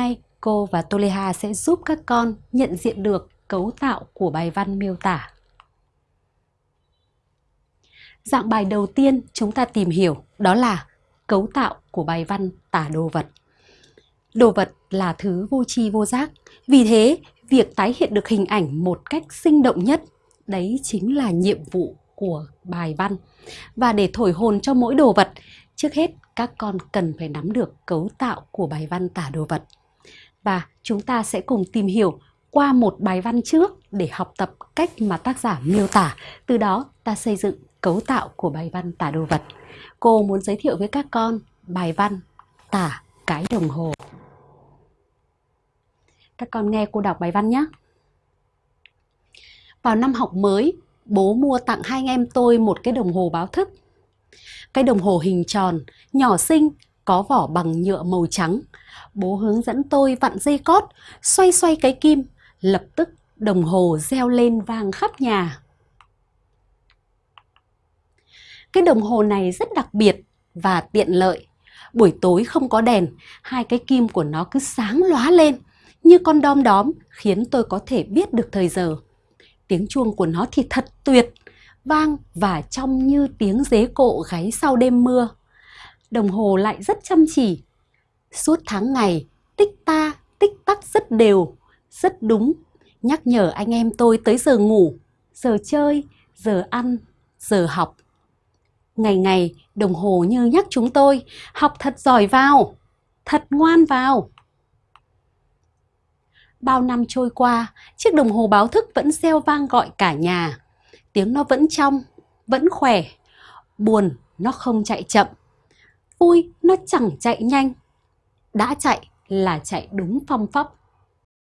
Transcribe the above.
nay cô và Toleha sẽ giúp các con nhận diện được cấu tạo của bài văn miêu tả. Dạng bài đầu tiên chúng ta tìm hiểu đó là cấu tạo của bài văn tả đồ vật. Đồ vật là thứ vô tri vô giác, vì thế việc tái hiện được hình ảnh một cách sinh động nhất đấy chính là nhiệm vụ của bài văn. Và để thổi hồn cho mỗi đồ vật, trước hết các con cần phải nắm được cấu tạo của bài văn tả đồ vật. Và chúng ta sẽ cùng tìm hiểu qua một bài văn trước để học tập cách mà tác giả miêu tả, từ đó ta xây dựng cấu tạo của bài văn tả đồ vật. Cô muốn giới thiệu với các con bài văn tả cái đồng hồ. Các con nghe cô đọc bài văn nhé. Vào năm học mới, bố mua tặng hai anh em tôi một cái đồng hồ báo thức. Cái đồng hồ hình tròn, nhỏ xinh, có vỏ bằng nhựa màu trắng. Bố hướng dẫn tôi vặn dây cót, xoay xoay cái kim, lập tức đồng hồ reo lên vang khắp nhà. Cái đồng hồ này rất đặc biệt và tiện lợi. Buổi tối không có đèn, hai cái kim của nó cứ sáng lóa lên như con đom đóm khiến tôi có thể biết được thời giờ. Tiếng chuông của nó thì thật tuyệt, vang và trong như tiếng dế cộ gáy sau đêm mưa. Đồng hồ lại rất chăm chỉ. Suốt tháng ngày, tích ta, tích tắc rất đều, rất đúng, nhắc nhở anh em tôi tới giờ ngủ, giờ chơi, giờ ăn, giờ học. Ngày ngày, đồng hồ như nhắc chúng tôi, học thật giỏi vào, thật ngoan vào. Bao năm trôi qua, chiếc đồng hồ báo thức vẫn reo vang gọi cả nhà. Tiếng nó vẫn trong, vẫn khỏe. Buồn, nó không chạy chậm. Vui, nó chẳng chạy nhanh. Đã chạy là chạy đúng phong pháp.